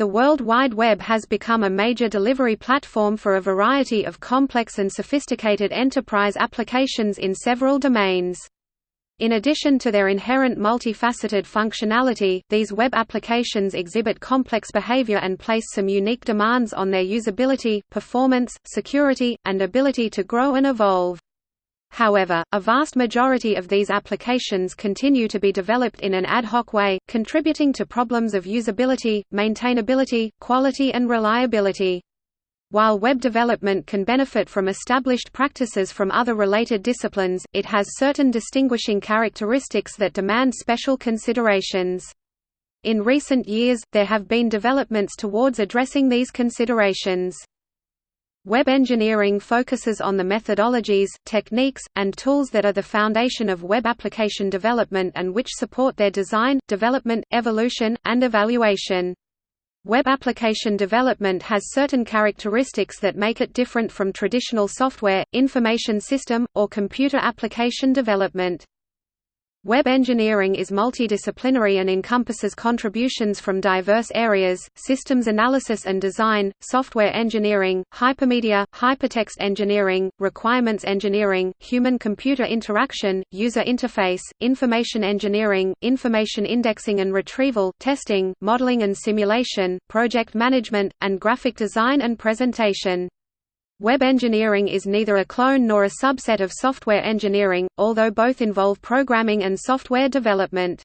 The World Wide Web has become a major delivery platform for a variety of complex and sophisticated enterprise applications in several domains. In addition to their inherent multifaceted functionality, these web applications exhibit complex behavior and place some unique demands on their usability, performance, security, and ability to grow and evolve. However, a vast majority of these applications continue to be developed in an ad hoc way, contributing to problems of usability, maintainability, quality and reliability. While web development can benefit from established practices from other related disciplines, it has certain distinguishing characteristics that demand special considerations. In recent years, there have been developments towards addressing these considerations. Web engineering focuses on the methodologies, techniques, and tools that are the foundation of web application development and which support their design, development, evolution, and evaluation. Web application development has certain characteristics that make it different from traditional software, information system, or computer application development. Web engineering is multidisciplinary and encompasses contributions from diverse areas, systems analysis and design, software engineering, hypermedia, hypertext engineering, requirements engineering, human-computer interaction, user interface, information engineering, information indexing and retrieval, testing, modeling and simulation, project management, and graphic design and presentation. Web engineering is neither a clone nor a subset of software engineering, although both involve programming and software development.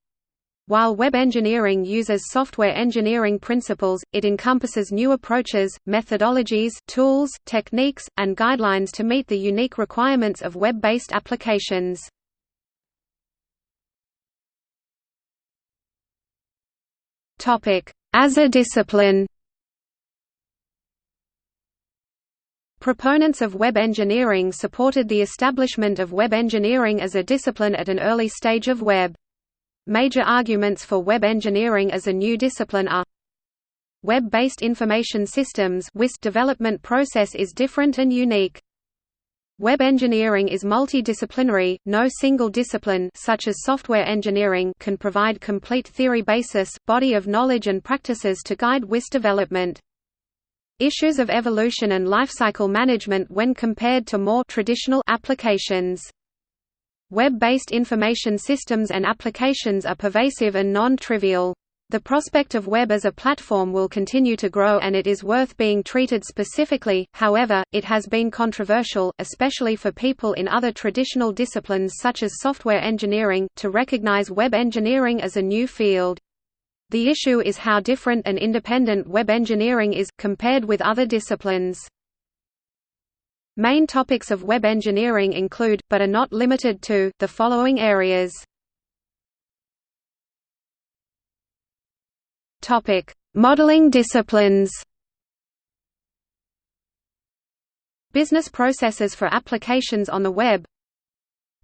While web engineering uses software engineering principles, it encompasses new approaches, methodologies, tools, techniques, and guidelines to meet the unique requirements of web-based applications. As a discipline Proponents of web engineering supported the establishment of web engineering as a discipline at an early stage of web. Major arguments for web engineering as a new discipline are Web-based information systems development process is different and unique. Web engineering is multidisciplinary, no single discipline such as software engineering can provide complete theory basis, body of knowledge and practices to guide WIS development. Issues of evolution and lifecycle management when compared to more traditional applications. Web-based information systems and applications are pervasive and non-trivial. The prospect of web as a platform will continue to grow and it is worth being treated specifically, however, it has been controversial, especially for people in other traditional disciplines such as software engineering, to recognize web engineering as a new field. The issue is how different and independent web engineering is, compared with other disciplines. Main topics of web engineering include, but are not limited to, the following areas. Modeling disciplines Business processes for applications on the web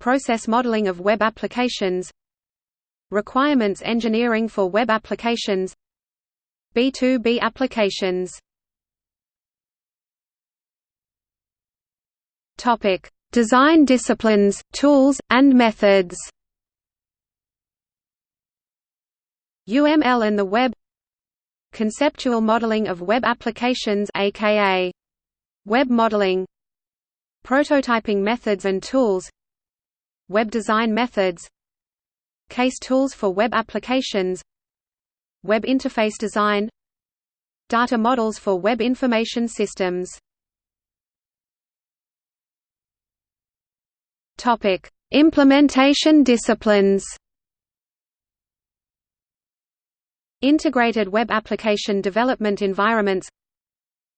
Process modeling of web applications Requirements engineering for web applications B2B applications Topic: Design disciplines, tools, and methods. UML and the web. Conceptual modeling of web applications aka web modeling. Prototyping methods and tools. Web design methods Case tools for web applications Web interface design Data models for web information systems. Topic Implementation disciplines. Integrated web application development environments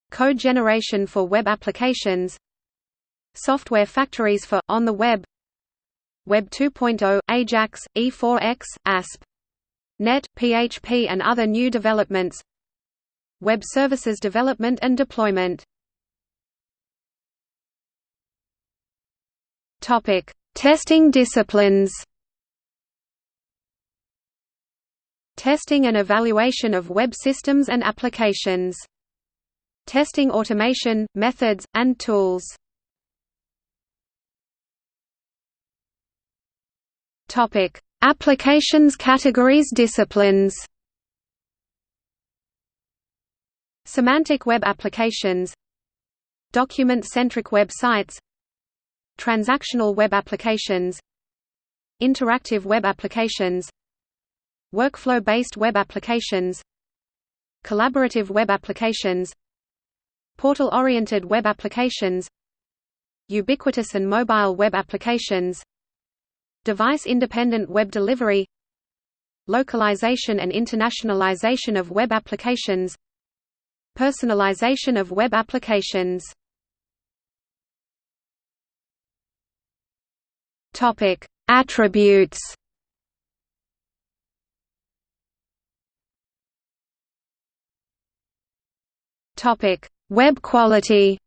Code generation for web applications Software factories for, on the web Web 2.0, AJAX, E4X, ASP. Net, PHP and other new developments Web services development and deployment Testing disciplines Testing and evaluation of web systems and applications. Testing automation, methods, and tools Topic: Applications categories disciplines. Semantic web applications. Document-centric web sites. Transactional web applications. Interactive web applications. Workflow-based web applications. Collaborative web applications. Portal-oriented web applications. Ubiquitous and mobile web applications Device-independent web delivery Localization and internationalization of web applications Personalization of web applications Topic: Attributes. Topic: Web quality.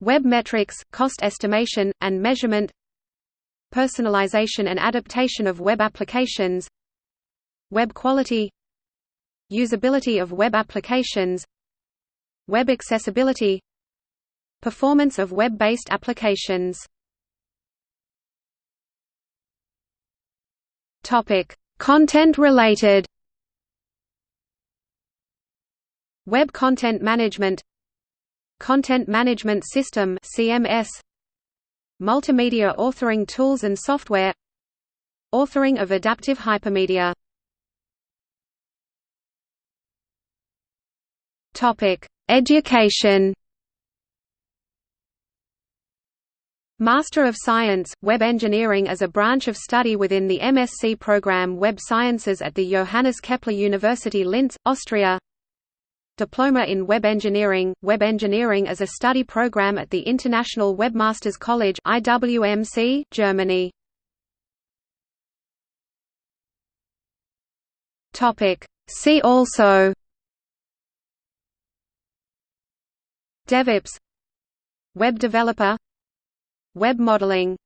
Web metrics, cost estimation, and measurement Personalization and adaptation of web applications Web quality Usability of web applications Web accessibility Performance of web-based applications. Content related Web Content Management Content Management System CMS Multimedia authoring tools and software. Authoring of adaptive hypermedia. Topic: Education. Master of Science, Web Engineering as a branch of study within the MSc program Web Sciences at the Johannes Kepler University Linz, Austria Diploma in Web Engineering, Web Engineering as a study program at the International Webmasters College IWMC, Germany. Topic See also DevOps Web developer Web modeling